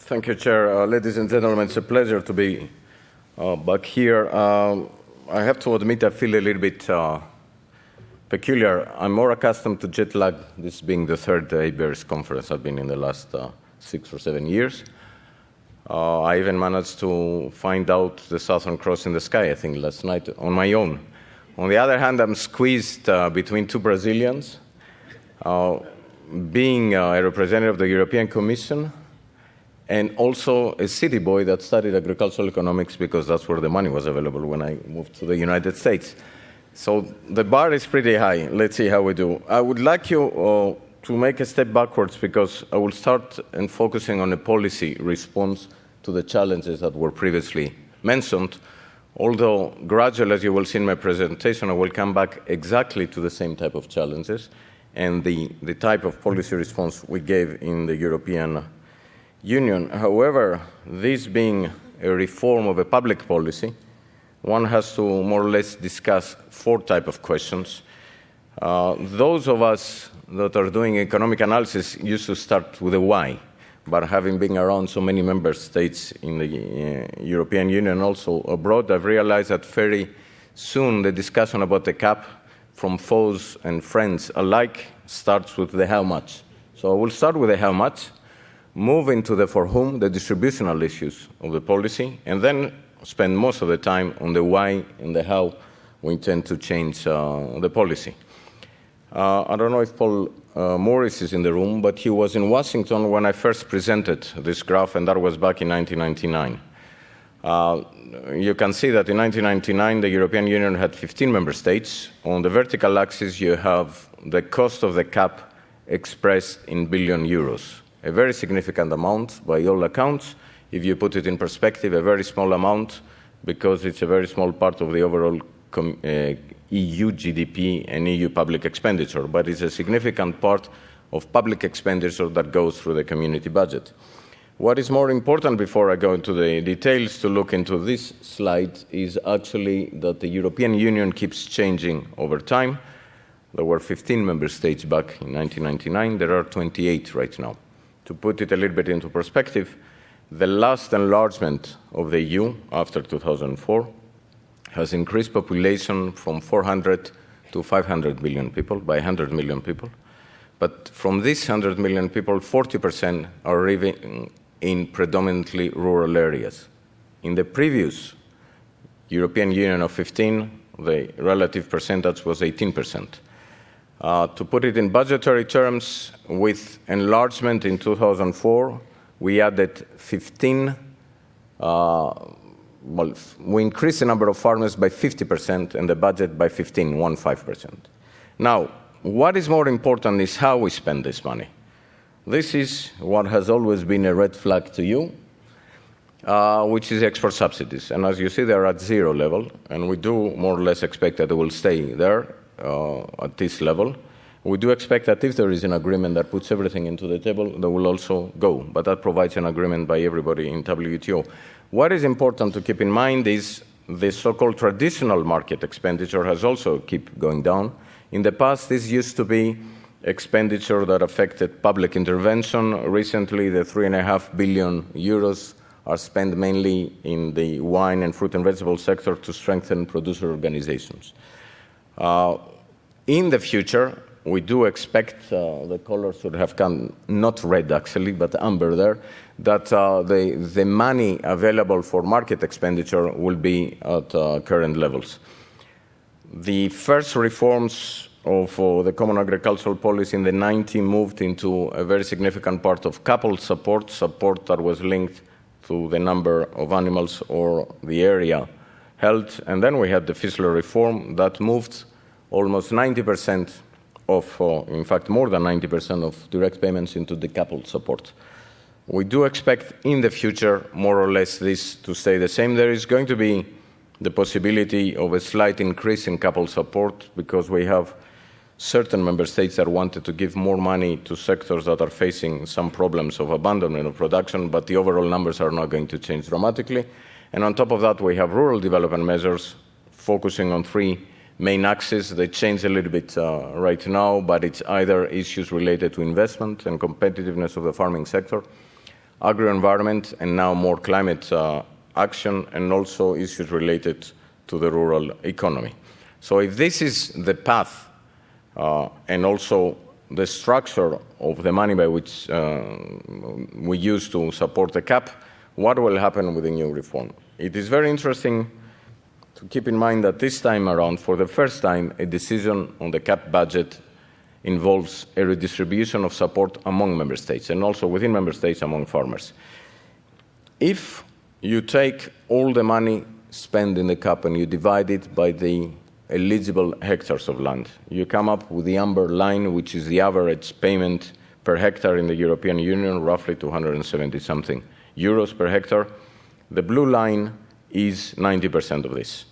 Thank you, Chair. Uh, ladies and gentlemen, it's a pleasure to be uh, back here. Um, I have to admit I feel a little bit uh, peculiar. I'm more accustomed to jet lag, this being the third ABERS conference I've been in the last uh, six or seven years. Uh, I even managed to find out the Southern Cross in the sky, I think, last night on my own. On the other hand, I'm squeezed uh, between two Brazilians. Uh, being uh, a representative of the European Commission and also a city boy that studied agricultural economics because that's where the money was available when I moved to the United States. So the bar is pretty high. Let's see how we do. I would like you uh, to make a step backwards because I will start in focusing on a policy response to the challenges that were previously mentioned. Although gradually, as you will see in my presentation, I will come back exactly to the same type of challenges and the, the type of policy response we gave in the European Union. However, this being a reform of a public policy, one has to more or less discuss four type of questions. Uh, those of us that are doing economic analysis used to start with a why, but having been around so many member states in the uh, European Union, also abroad, I've realized that very soon the discussion about the cap from foes and friends alike starts with the how much. So I will start with the how much, move into the for whom, the distributional issues of the policy, and then spend most of the time on the why and the how we intend to change uh, the policy. Uh, I don't know if Paul uh, Morris is in the room, but he was in Washington when I first presented this graph, and that was back in 1999. Uh, you can see that in 1999, the European Union had 15 member states. On the vertical axis, you have the cost of the cap expressed in billion euros, a very significant amount by all accounts. If you put it in perspective, a very small amount because it's a very small part of the overall uh, EU GDP and EU public expenditure, but it's a significant part of public expenditure that goes through the community budget. What is more important before I go into the details to look into this slide is actually that the European Union keeps changing over time. There were 15 member states back in 1999. There are 28 right now. To put it a little bit into perspective, the last enlargement of the EU after 2004 has increased population from 400 to 500 million people, by 100 million people. But from these 100 million people, 40% are living in predominantly rural areas. In the previous European Union of 15, the relative percentage was 18%. Uh, to put it in budgetary terms, with enlargement in 2004, we added 15, uh, well, we increased the number of farmers by 50% and the budget by 15, 1.5%. Now, what is more important is how we spend this money. This is what has always been a red flag to you, uh, which is export subsidies. And as you see, they're at zero level, and we do more or less expect that they will stay there uh, Uh, at this level. We do expect that if there is an agreement that puts everything into the table, they will also go, but that provides an agreement by everybody in WTO. What is important to keep in mind is the so-called traditional market expenditure has also keep going down. In the past, this used to be expenditure that affected public intervention. Recently, the three and a half billion euros are spent mainly in the wine and fruit and vegetable sector to strengthen producer organizations. Uh, in the future, we do expect uh, the color should have come not red actually, but amber there, that uh, the, the money available for market expenditure will be at uh, current levels. The first reforms of uh, the Common Agricultural Policy in the 90s moved into a very significant part of coupled support, support that was linked to the number of animals or the area held. And then we had the Fischler reform that moved almost 90% of, uh, in fact, more than 90% of direct payments into decoupled support. We do expect in the future, more or less, this to stay the same. There is going to be the possibility of a slight increase in coupled support because we have certain member states that wanted to give more money to sectors that are facing some problems of abandonment of production, but the overall numbers are not going to change dramatically. And on top of that, we have rural development measures focusing on three main axes. They change a little bit uh, right now, but it's either issues related to investment and competitiveness of the farming sector, agro-environment, and now more climate uh, action, and also issues related to the rural economy. So if this is the path uh, and also the structure of the money by which uh, we use to support the cap, what will happen with the new reform? It is very interesting to keep in mind that this time around, for the first time, a decision on the cap budget involves a redistribution of support among member states and also within member states among farmers. If you take all the money spent in the cap and you divide it by the eligible hectares of land. You come up with the amber line, which is the average payment per hectare in the European Union, roughly 270 something euros per hectare. The blue line is 90% of this.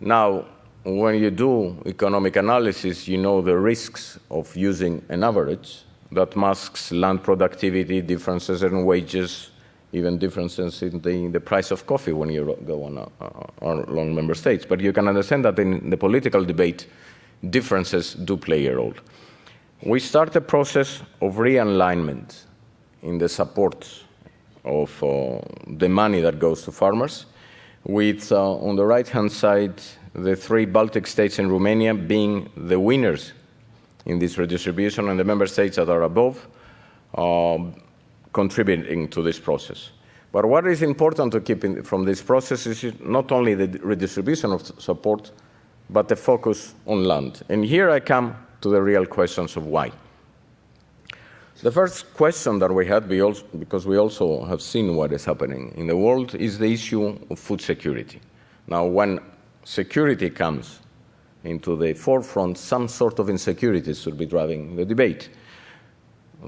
Now, when you do economic analysis, you know the risks of using an average that masks land productivity, differences in wages, even differences in the, in the price of coffee when you go on, on along member states. But you can understand that in the political debate, differences do play a role. We start a process of realignment in the support of uh, the money that goes to farmers, with uh, on the right-hand side the three Baltic states and Romania being the winners in this redistribution, and the member states that are above. Uh, contributing to this process. But what is important to keep in, from this process is not only the redistribution of support, but the focus on land. And here I come to the real questions of why. The first question that we had, because we also have seen what is happening in the world, is the issue of food security. Now, when security comes into the forefront, some sort of insecurities should be driving the debate.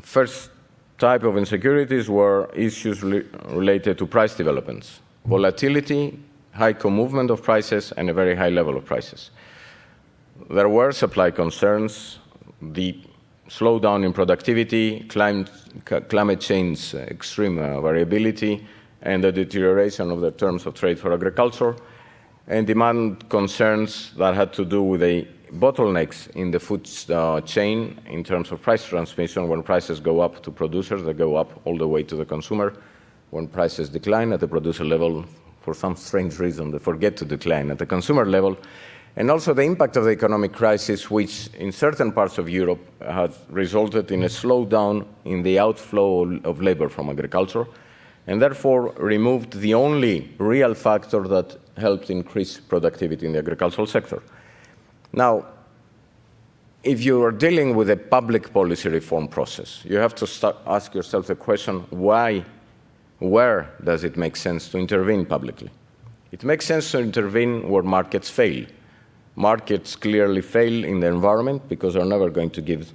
First, type of insecurities were issues related to price developments, volatility, high co-movement of prices, and a very high level of prices. There were supply concerns, the slowdown in productivity, climate, climate change extreme uh, variability, and the deterioration of the terms of trade for agriculture, and demand concerns that had to do with a bottlenecks in the food uh, chain in terms of price transmission. When prices go up to producers, they go up all the way to the consumer. When prices decline at the producer level, for some strange reason, they forget to decline at the consumer level. And also the impact of the economic crisis, which in certain parts of Europe has resulted in a slowdown in the outflow of labor from agriculture, and therefore removed the only real factor that helped increase productivity in the agricultural sector. Now, if you are dealing with a public policy reform process, you have to ask yourself the question why, where does it make sense to intervene publicly? It makes sense to intervene where markets fail. Markets clearly fail in the environment because they're never going to give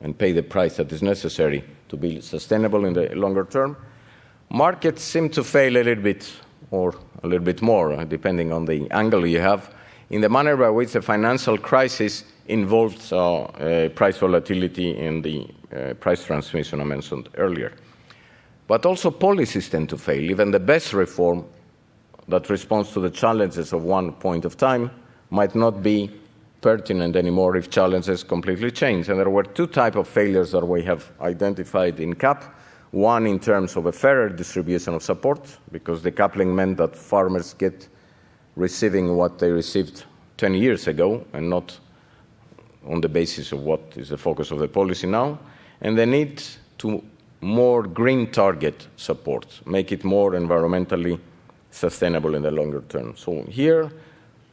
and pay the price that is necessary to be sustainable in the longer term. Markets seem to fail a little bit or a little bit more, depending on the angle you have, in the manner by which the financial crisis involved uh, uh, price volatility in the uh, price transmission I mentioned earlier. But also policies tend to fail. Even the best reform that responds to the challenges of one point of time might not be pertinent anymore if challenges completely change. And there were two types of failures that we have identified in CAP. One in terms of a fairer distribution of support, because decoupling meant that farmers get receiving what they received 10 years ago and not on the basis of what is the focus of the policy now, and the need to more green target support, make it more environmentally sustainable in the longer term. So here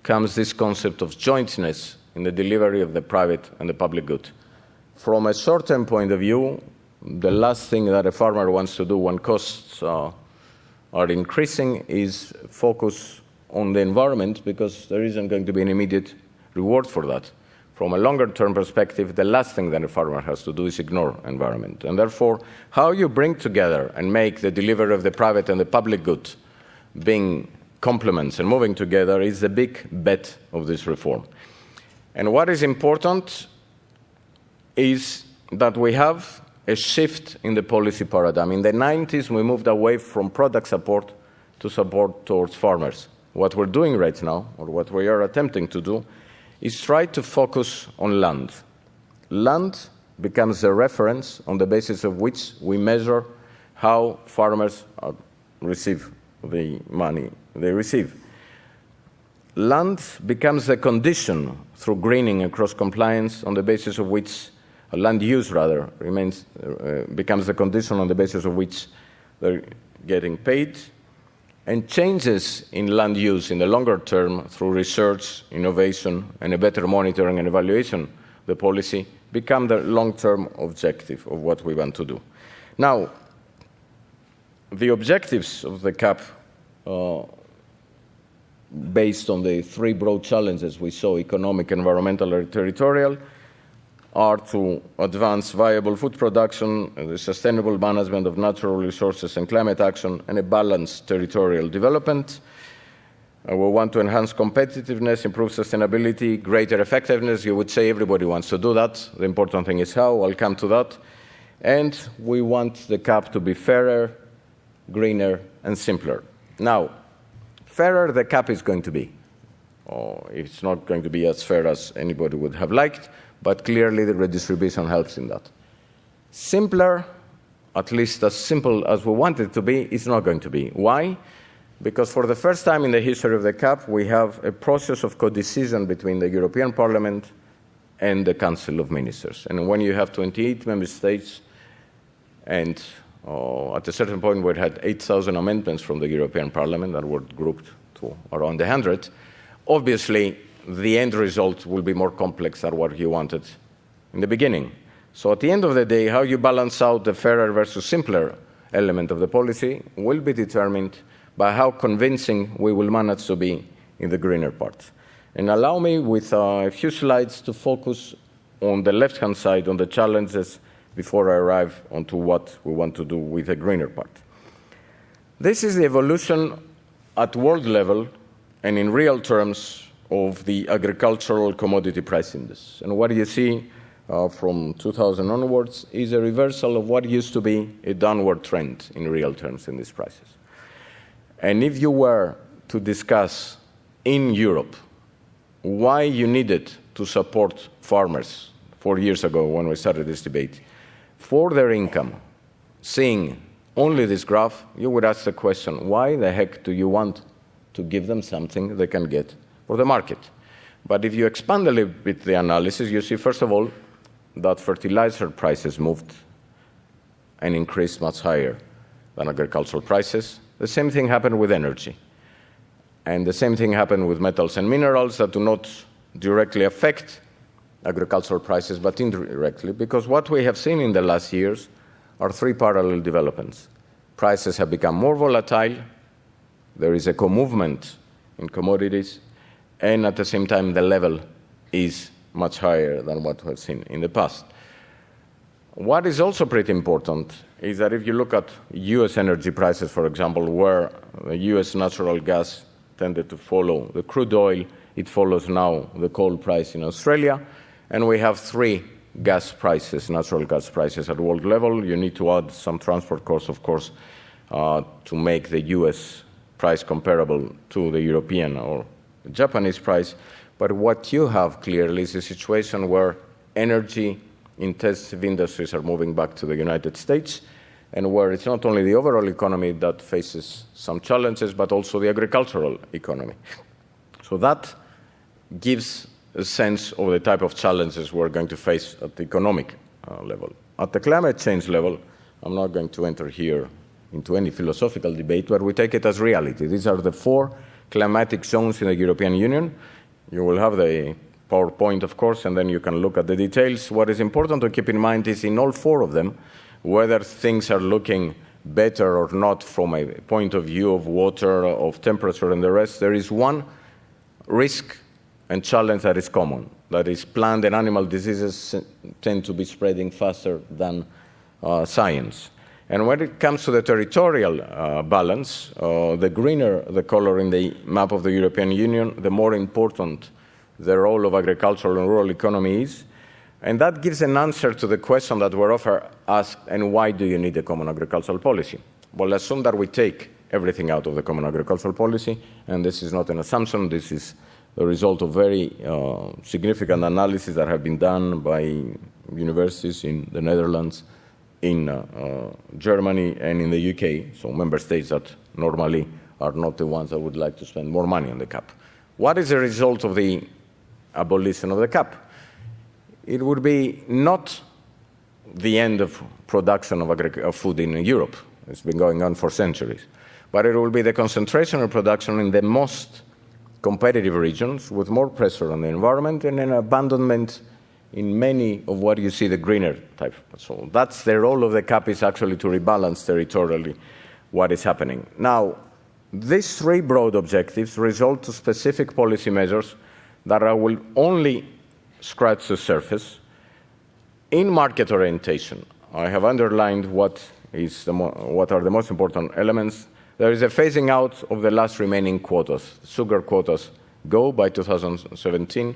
comes this concept of jointness in the delivery of the private and the public good. From a short-term point of view, the last thing that a farmer wants to do when costs are increasing is focus on the environment because there isn't going to be an immediate reward for that. From a longer term perspective, the last thing that a farmer has to do is ignore environment. And therefore, how you bring together and make the delivery of the private and the public good being complements and moving together is the big bet of this reform. And what is important is that we have a shift in the policy paradigm. In the 90s, we moved away from product support to support towards farmers. What we're doing right now, or what we are attempting to do, is try to focus on land. Land becomes a reference on the basis of which we measure how farmers receive the money they receive. Land becomes a condition through greening and cross-compliance on the basis of which, uh, land use rather, remains, uh, becomes the condition on the basis of which they're getting paid, and changes in land use in the longer term through research, innovation, and a better monitoring and evaluation of the policy become the long-term objective of what we want to do. Now, the objectives of the CAP uh, based on the three broad challenges we saw, economic, environmental, and territorial, are to advance viable food production, the sustainable management of natural resources and climate action, and a balanced territorial development. Uh, we want to enhance competitiveness, improve sustainability, greater effectiveness. You would say everybody wants to do that. The important thing is how. I'll come to that. And we want the CAP to be fairer, greener, and simpler. Now, fairer the CAP is going to be. Oh, it's not going to be as fair as anybody would have liked, but clearly the redistribution helps in that. Simpler, at least as simple as we want it to be, is not going to be. Why? Because for the first time in the history of the CAP, we have a process of co-decision between the European Parliament and the Council of Ministers. And when you have 28 member states and uh, at a certain point, we had 8,000 amendments from the European Parliament that were grouped to around 100. Obviously, the end result will be more complex than what you wanted in the beginning. So at the end of the day, how you balance out the fairer versus simpler element of the policy will be determined by how convincing we will manage to be in the greener part. And allow me, with uh, a few slides, to focus on the left-hand side on the challenges before I arrive onto what we want to do with the greener part. This is the evolution at world level and in real terms of the agricultural commodity price index. And what you see uh, from 2000 onwards is a reversal of what used to be a downward trend in real terms in these prices. And if you were to discuss in Europe why you needed to support farmers four years ago when we started this debate, for their income, seeing only this graph, you would ask the question, why the heck do you want to give them something they can get for the market? But if you expand a little bit the analysis, you see, first of all, that fertilizer prices moved and increased much higher than agricultural prices. The same thing happened with energy. And the same thing happened with metals and minerals that do not directly affect agricultural prices, but indirectly, because what we have seen in the last years are three parallel developments. Prices have become more volatile, there is a co-movement in commodities, and at the same time, the level is much higher than what we have seen in the past. What is also pretty important is that if you look at US energy prices, for example, where the US natural gas tended to follow the crude oil, it follows now the coal price in Australia. And we have three gas prices, natural gas prices at world level. You need to add some transport costs, of course, uh, to make the US price comparable to the European or Japanese price. But what you have clearly is a situation where energy intensive industries are moving back to the United States and where it's not only the overall economy that faces some challenges, but also the agricultural economy. So that gives a sense of the type of challenges we're going to face at the economic uh, level. At the climate change level, I'm not going to enter here into any philosophical debate, but we take it as reality. These are the four climatic zones in the European Union. You will have the PowerPoint, of course, and then you can look at the details. What is important to keep in mind is in all four of them, whether things are looking better or not from a point of view of water, of temperature, and the rest, there is one risk and challenge that is common. That is, plant and animal diseases tend to be spreading faster than uh, science. And when it comes to the territorial uh, balance, uh, the greener the color in the map of the European Union, the more important the role of agricultural and rural economy is. And that gives an answer to the question that we're often asked, and why do you need a common agricultural policy? Well, assume that we take everything out of the common agricultural policy, and this is not an assumption, this is the result of very uh, significant analyses that have been done by universities in the Netherlands in uh, uh, Germany and in the UK, so member states that normally are not the ones that would like to spend more money on the cap. What is the result of the abolition of the cap? It would be not the end of production of, of food in Europe. It's been going on for centuries. But it will be the concentration of production in the most competitive regions with more pressure on the environment and an abandonment in many of what you see the greener type. So that's the role of the cap is actually to rebalance territorially what is happening. Now, these three broad objectives result to specific policy measures that I will only scratch the surface in market orientation. I have underlined what, is the what are the most important elements. There is a phasing out of the last remaining quotas. Sugar quotas go by 2017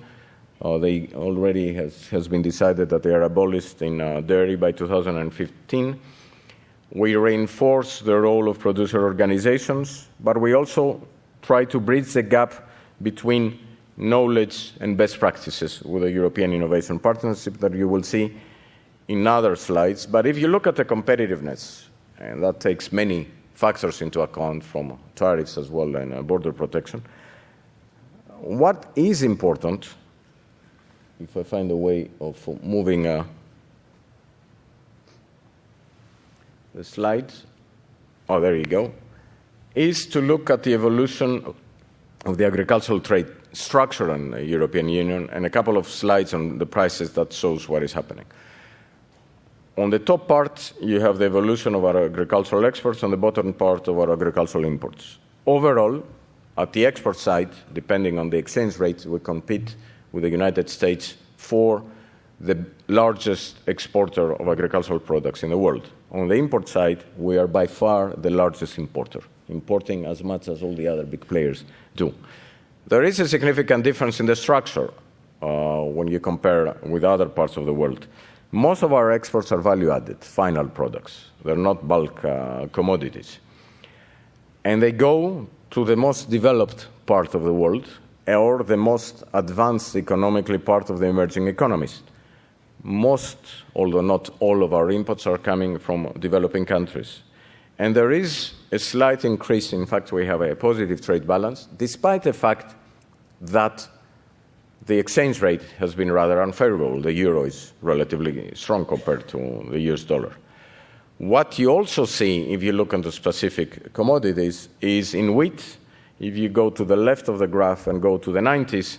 uh, they already has, has been decided that they are abolished in uh, dairy by 2015. We reinforce the role of producer organizations, but we also try to bridge the gap between knowledge and best practices with the European Innovation Partnership that you will see in other slides. But if you look at the competitiveness, and that takes many factors into account from tariffs as well and uh, border protection, what is important if I find a way of moving uh, the slides, oh, there you go, is to look at the evolution of the agricultural trade structure in the European Union and a couple of slides on the prices that shows what is happening. On the top part, you have the evolution of our agricultural exports, on the bottom part of our agricultural imports. Overall, at the export side, depending on the exchange rate, we compete with the United States for the largest exporter of agricultural products in the world. On the import side, we are by far the largest importer, importing as much as all the other big players do. There is a significant difference in the structure uh, when you compare with other parts of the world. Most of our exports are value added, final products. They're not bulk uh, commodities. And they go to the most developed part of the world, or the most advanced economically part of the emerging economies. Most, although not all of our inputs are coming from developing countries. And there is a slight increase. In fact, we have a positive trade balance, despite the fact that the exchange rate has been rather unfavorable. The euro is relatively strong compared to the US dollar. What you also see, if you look into specific commodities, is in wheat, if you go to the left of the graph and go to the 90s,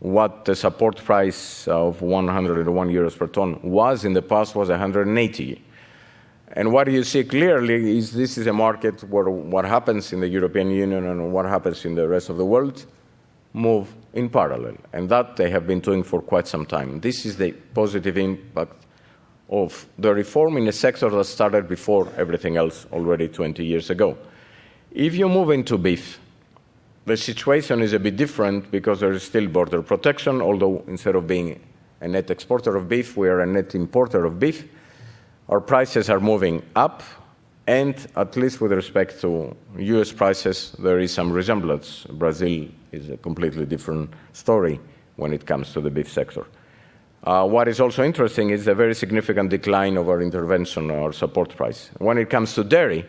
what the support price of 101 euros per ton was in the past was 180. And what you see clearly is this is a market where what happens in the European Union and what happens in the rest of the world move in parallel. And that they have been doing for quite some time. This is the positive impact of the reform in a sector that started before everything else already 20 years ago. If you move into beef, the situation is a bit different because there is still border protection, although instead of being a net exporter of beef, we are a net importer of beef. Our prices are moving up, and at least with respect to US prices, there is some resemblance. Brazil is a completely different story when it comes to the beef sector. Uh, what is also interesting is the very significant decline of our intervention or support price. When it comes to dairy,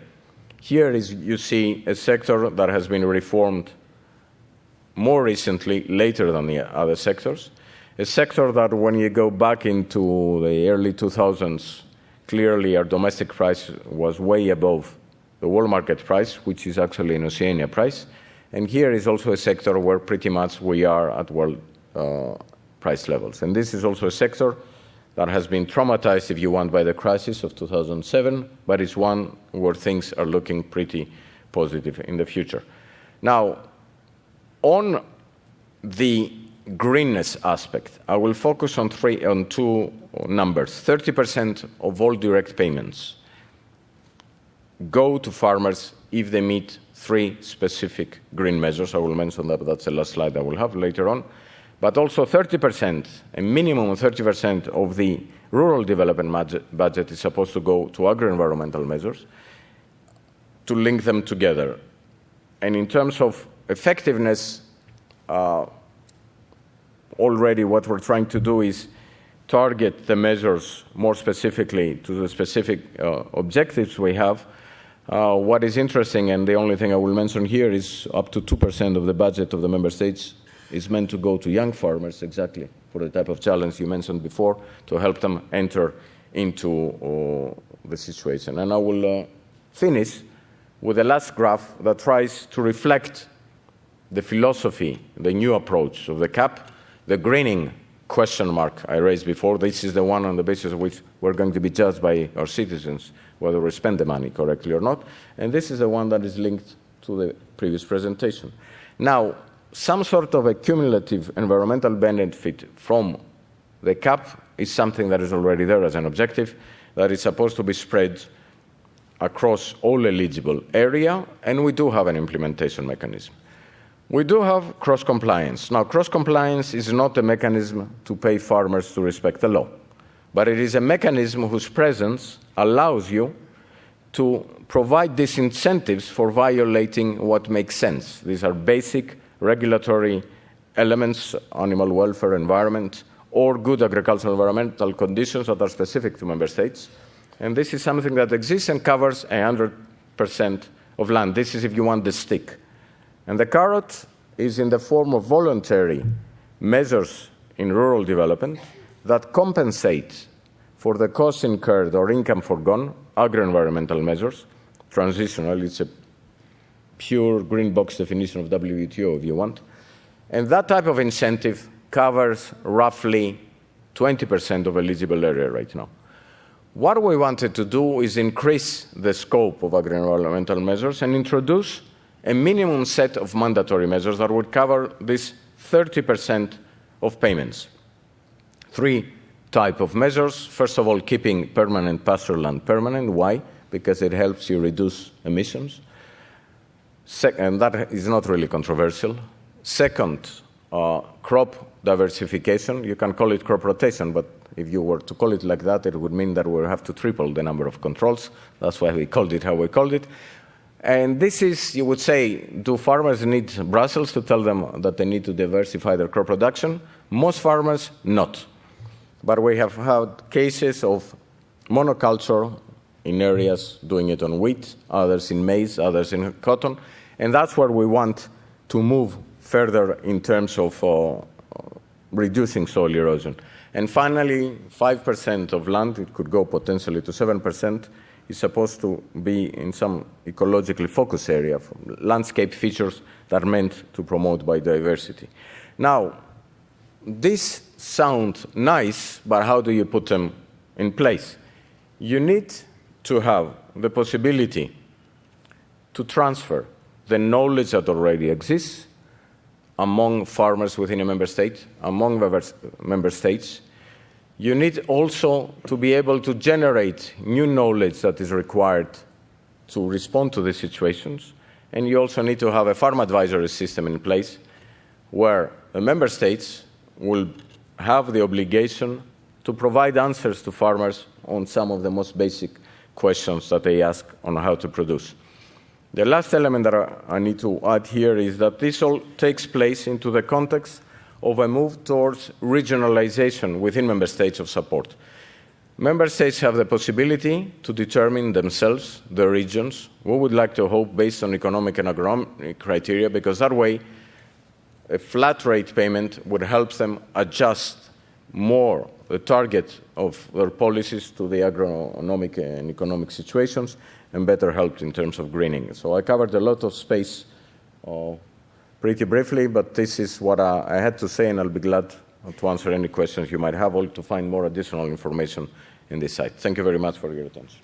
here is you see a sector that has been reformed more recently, later than the other sectors. A sector that, when you go back into the early 2000s, clearly our domestic price was way above the world market price, which is actually an Oceania price. And here is also a sector where pretty much we are at world uh, price levels. And this is also a sector that has been traumatized, if you want, by the crisis of 2007, but it's one where things are looking pretty positive in the future. Now, on the greenness aspect, I will focus on, three, on two numbers. 30% of all direct payments go to farmers if they meet three specific green measures. I will mention that, but that's the last slide I will have later on. But also 30%, a minimum of 30% of the rural development budget is supposed to go to agro-environmental measures to link them together. And in terms of effectiveness, uh, already what we're trying to do is target the measures more specifically to the specific uh, objectives we have. Uh, what is interesting, and the only thing I will mention here, is up to 2% of the budget of the member states is meant to go to young farmers, exactly for the type of challenge you mentioned before, to help them enter into uh, the situation. And I will uh, finish with the last graph that tries to reflect the philosophy, the new approach of the CAP, the greening question mark I raised before. This is the one on the basis of which we're going to be judged by our citizens whether we spend the money correctly or not. And this is the one that is linked to the previous presentation. Now, some sort of a cumulative environmental benefit from the CAP is something that is already there as an objective, that is supposed to be spread across all eligible area, and we do have an implementation mechanism. We do have cross-compliance. Now, cross-compliance is not a mechanism to pay farmers to respect the law, but it is a mechanism whose presence allows you to provide disincentives for violating what makes sense. These are basic regulatory elements, animal welfare, environment, or good agricultural environmental conditions that are specific to member states. And this is something that exists and covers 100% of land. This is if you want the stick. And the carrot is in the form of voluntary measures in rural development that compensate for the costs incurred or income foregone, agro-environmental measures, transitional, it's a pure green box definition of WTO if you want. And that type of incentive covers roughly 20% of eligible area right now. What we wanted to do is increase the scope of agro-environmental measures and introduce a minimum set of mandatory measures that would cover this 30% of payments. Three type of measures. First of all, keeping permanent pastoral land permanent. Why? Because it helps you reduce emissions. and that is not really controversial. Second, uh, crop diversification. You can call it crop rotation, but if you were to call it like that, it would mean that we have to triple the number of controls. That's why we called it how we called it. And this is, you would say, do farmers need Brussels to tell them that they need to diversify their crop production? Most farmers, not. But we have had cases of monoculture in areas doing it on wheat, others in maize, others in cotton. And that's where we want to move further in terms of uh, reducing soil erosion. And finally, 5% of land, it could go potentially to 7%, is supposed to be in some ecologically focused area, landscape features that are meant to promote biodiversity. Now, these sound nice, but how do you put them in place? You need to have the possibility to transfer the knowledge that already exists among farmers within a member state, among member states, you need also to be able to generate new knowledge that is required to respond to these situations. And you also need to have a farm advisory system in place where the member states will have the obligation to provide answers to farmers on some of the most basic questions that they ask on how to produce. The last element that I need to add here is that this all takes place into the context of a move towards regionalization within member states of support. Member states have the possibility to determine themselves the regions. We would like to hope based on economic and agronomic criteria, because that way a flat rate payment would help them adjust more the target of their policies to the agronomic and economic situations and better help in terms of greening. So I covered a lot of space uh, pretty briefly, but this is what I, I had to say, and I'll be glad to answer any questions you might have or to find more additional information in this site. Thank you very much for your attention.